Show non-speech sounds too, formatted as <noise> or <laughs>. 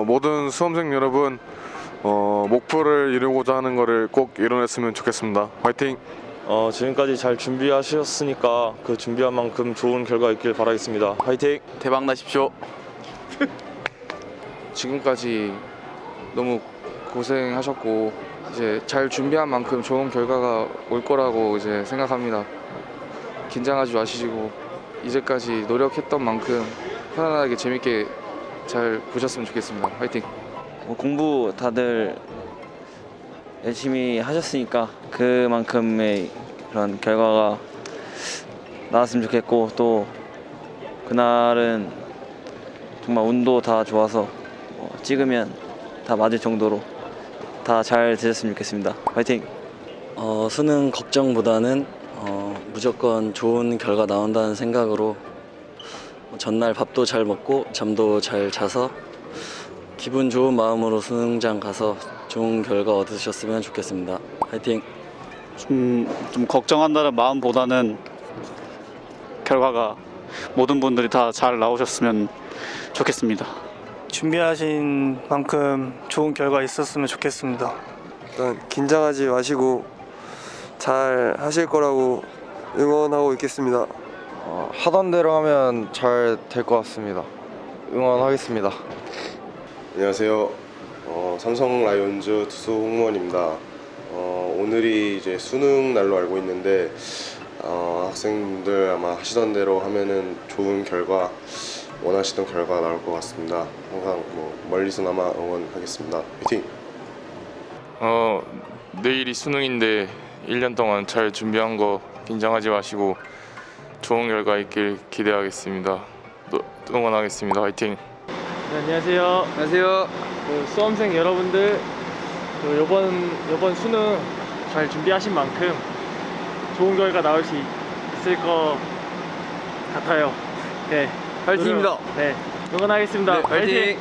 어, 모든 수험생 여러분 어, 목표를 이루고자 하는 것을 꼭 이뤄냈으면 좋겠습니다. 화이팅! 어, 지금까지 잘 준비하셨으니까 그 준비한 만큼 좋은 결과 있길 바라겠습니다. 화이팅! 대박 나십시오. <laughs> 지금까지 너무 고생하셨고 이제 잘 준비한 만큼 좋은 결과가 올 거라고 이제 생각합니다. 긴장하지 마시고 이제까지 노력했던 만큼 편안하게 재밌게 잘 보셨으면 좋겠습니다. 화이팅! 뭐 공부 다들 열심히 하셨으니까 그만큼의 그런 결과가 나왔으면 좋겠고 또 그날은 정말 운도 다 좋아서 어, 찍으면 다 맞을 정도로 다 잘 되셨으면 좋겠습니다. 화이팅! 어, 수능 걱정보다는 어, 무조건 좋은 결과 나온다는 생각으로 전날 밥도 잘 먹고 잠도 잘 자서 기분 좋은 마음으로 수능장 가서 좋은 결과 얻으셨으면 좋겠습니다. 화이팅! 좀, 좀 걱정한다는 마음보다는 결과가 모든 분들이 다 잘 나오셨으면 좋겠습니다. 준비하신 만큼 좋은 결과 있었으면 좋겠습니다. 일단 긴장하지 마시고 잘 하실 거라고 응원하고 있겠습니다. 어, 하던 대로 하면 잘 될 것 같습니다. 응원하겠습니다. 안녕하세요. 어, 삼성 라이온즈 투수 홍무원입니다. 어, 오늘이 이제 수능 날로 알고 있는데 어, 학생분들 아마 하시던 대로 하면은 좋은 결과 원하시던 결과 나올 것 같습니다. 항상 뭐 멀리서나마 응원하겠습니다. 화이팅! 어 내일이 수능인데 1년 동안 잘 준비한 거 긴장하지 마시고 좋은 결과 있길 기대하겠습니다. 또 응원하겠습니다. 화이팅! 네, 안녕하세요. 안녕하세요. 그 수험생 여러분들 그 이번 이번 수능 잘 준비하신 만큼 좋은 결과 나올 수 있을 것 같아요. 네. 화이팅입니다. 네. 응원하겠습니다. 네, 화이팅!